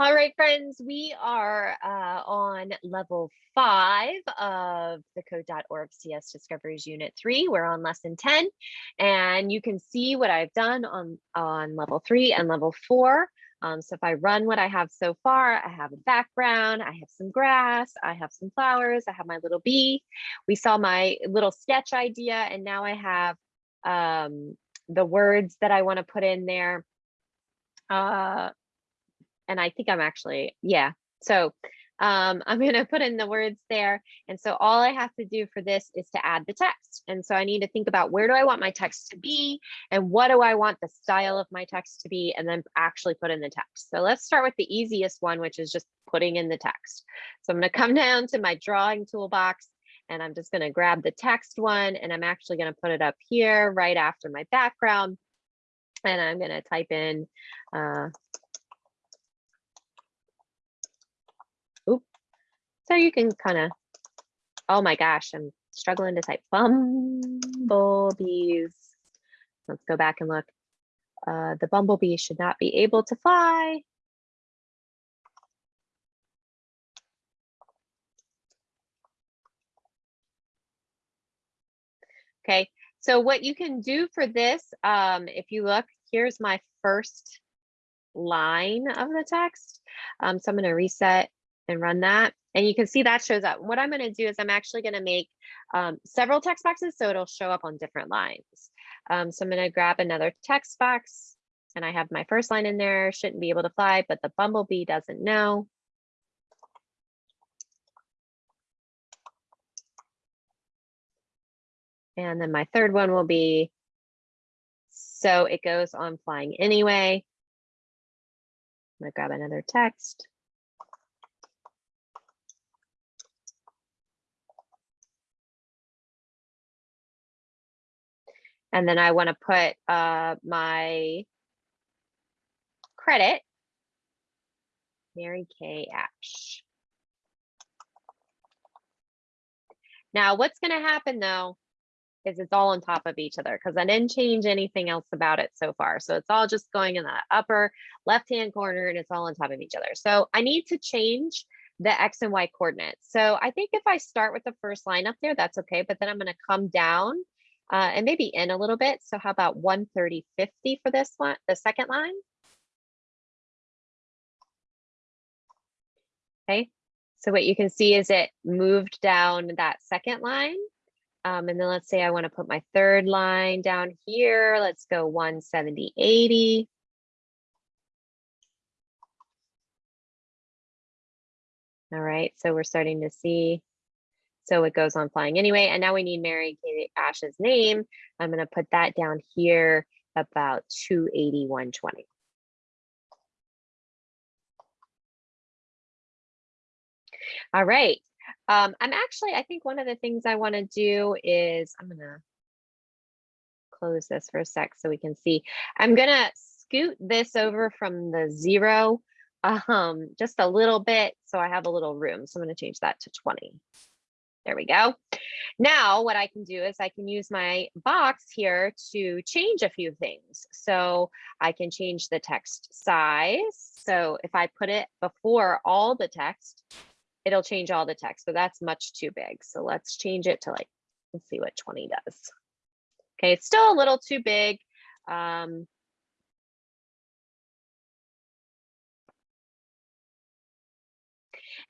All right, friends, we are uh, on level five of the code.org CS Discoveries Unit 3. We're on lesson 10, and you can see what I've done on, on level three and level four. Um, so if I run what I have so far, I have a background, I have some grass, I have some flowers, I have my little bee. We saw my little sketch idea, and now I have um, the words that I want to put in there. Uh, and I think I'm actually, yeah. So um, I'm going to put in the words there. And so all I have to do for this is to add the text. And so I need to think about where do I want my text to be and what do I want the style of my text to be and then actually put in the text. So let's start with the easiest one, which is just putting in the text. So I'm going to come down to my drawing toolbox and I'm just going to grab the text one and I'm actually going to put it up here right after my background. And I'm going to type in uh, You can kind of, oh my gosh, I'm struggling to type bumblebees. Let's go back and look. Uh, the bumblebee should not be able to fly. Okay, so what you can do for this, um, if you look, here's my first line of the text. Um, so I'm going to reset and run that. And you can see that shows up. What I'm going to do is I'm actually going to make um, several text boxes so it'll show up on different lines. Um, so I'm going to grab another text box and I have my first line in there, shouldn't be able to fly, but the bumblebee doesn't know. And then my third one will be, so it goes on flying anyway. I'm gonna grab another text. And then I want to put uh, my credit, Mary Kay Ash. Now, what's going to happen though, is it's all on top of each other because I didn't change anything else about it so far. So it's all just going in the upper left-hand corner and it's all on top of each other. So I need to change the X and Y coordinates. So I think if I start with the first line up there, that's okay. But then I'm going to come down uh, and maybe in a little bit. So how about 130.50 for this one, the second line? Okay, so what you can see is it moved down that second line. Um, and then let's say I want to put my third line down here. Let's go 170.80. All right, so we're starting to see so it goes on flying anyway. And now we need Mary Kay Ash's name. I'm going to put that down here about 281.20. All right. Um, I'm actually, I think one of the things I want to do is I'm going to close this for a sec so we can see. I'm going to scoot this over from the zero um, just a little bit so I have a little room. So I'm going to change that to 20. There we go. Now what I can do is I can use my box here to change a few things. So I can change the text size. So if I put it before all the text, it'll change all the text. but that's much too big. So let's change it to like, let's see what 20 does. Okay, it's still a little too big. Um,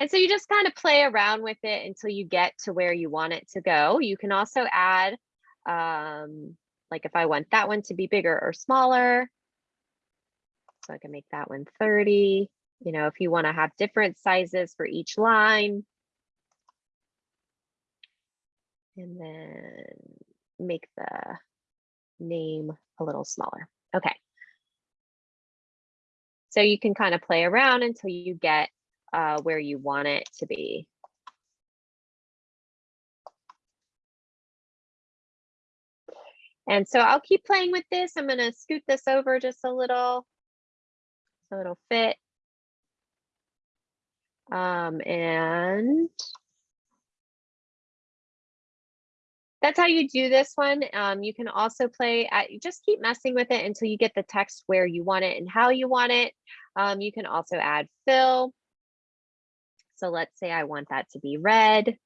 And so you just kind of play around with it until you get to where you want it to go. You can also add, um, like if I want that one to be bigger or smaller, so I can make that one 30. You know, if you want to have different sizes for each line. And then make the name a little smaller. Okay. So you can kind of play around until you get uh, where you want it to be. And so I'll keep playing with this. I'm going to scoot this over just a little so it'll fit. Um, and that's how you do this one. Um, you can also play, at, just keep messing with it until you get the text where you want it and how you want it. Um, you can also add fill. So let's say I want that to be red.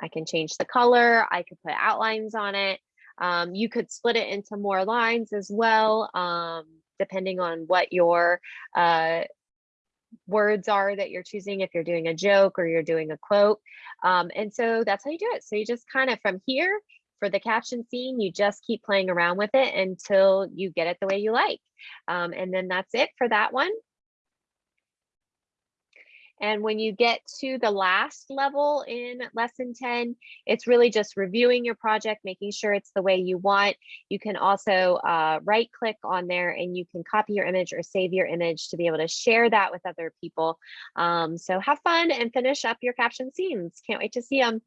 I can change the color. I could put outlines on it. Um, you could split it into more lines as well, um, depending on what your uh, words are that you're choosing, if you're doing a joke or you're doing a quote. Um, and so that's how you do it. So you just kind of from here for the caption scene, you just keep playing around with it until you get it the way you like. Um, and then that's it for that one. And when you get to the last level in lesson 10, it's really just reviewing your project, making sure it's the way you want. You can also uh, right click on there and you can copy your image or save your image to be able to share that with other people. Um, so have fun and finish up your caption scenes. Can't wait to see them.